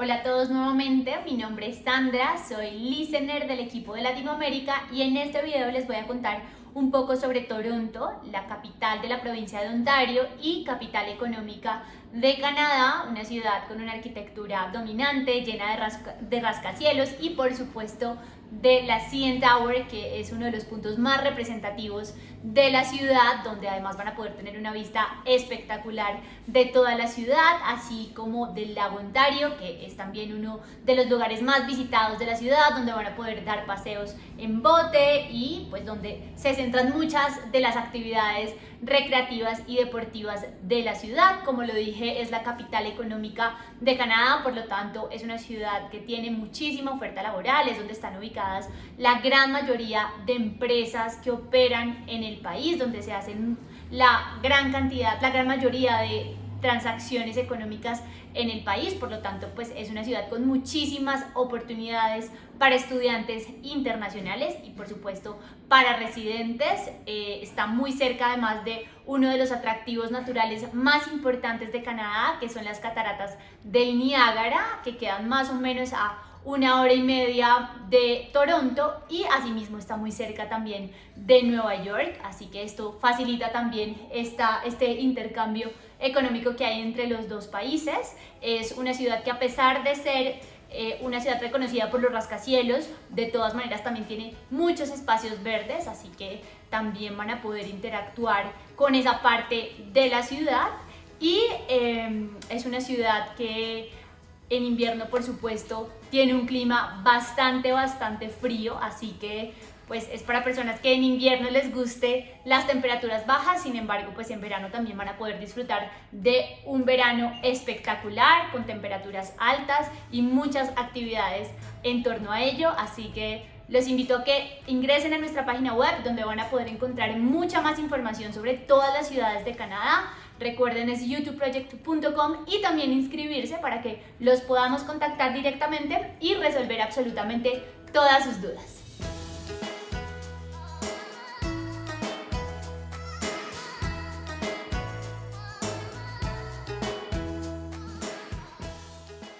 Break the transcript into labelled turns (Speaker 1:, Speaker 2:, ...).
Speaker 1: Hola a todos nuevamente, mi nombre es Sandra, soy listener del equipo de Latinoamérica y en este video les voy a contar un poco sobre Toronto, la capital de la provincia de Ontario y capital económica de Canadá, una ciudad con una arquitectura dominante, llena de, rascacielos y por supuesto de la CN Tower, que es uno de los puntos más representativos de la ciudad, donde además van a poder tener una vista espectacular de toda la ciudad, así como del lago Ontario, que es también uno de los lugares más visitados de la ciudad, donde van a poder dar paseos en bote y pues donde se centran muchas de las actividades recreativas y deportivas de la ciudad. Como lo dije, es la capital económica de Canadá, por lo tanto es una ciudad que tiene muchísima oferta laboral, es donde están ubicadas la gran mayoría de empresas que operan en el país, donde se hacen la gran cantidad, la gran mayoría de transacciones económicas en el país, por lo tanto pues es una ciudad con muchísimas oportunidades para estudiantes internacionales y por supuesto para residentes, eh, está muy cerca además de uno de los atractivos naturales más importantes de Canadá, que son las cataratas del Niágara, que quedan más o menos a una hora y media de Toronto y asimismo está muy cerca también de Nueva York, así que esto facilita también este intercambio económico que hay entre los dos países. Es una ciudad que a pesar de ser eh, una ciudad reconocida por los rascacielos, de todas maneras también tiene muchos espacios verdes, así que también van a poder interactuar con esa parte de la ciudad y eh, es una ciudad que en invierno, por supuesto, tiene un clima bastante, bastante frío, así que pues es para personas que en invierno les guste las temperaturas bajas, sin embargo, pues en verano también van a poder disfrutar de un verano espectacular, con temperaturas altas y muchas actividades en torno a ello, así que los invito a que ingresen a nuestra página web donde van a poder encontrar mucha más información sobre todas las ciudades de Canadá. Recuerden es youtubeproject.com y también inscribirse para que los podamos contactar directamente y resolver absolutamente todas sus dudas.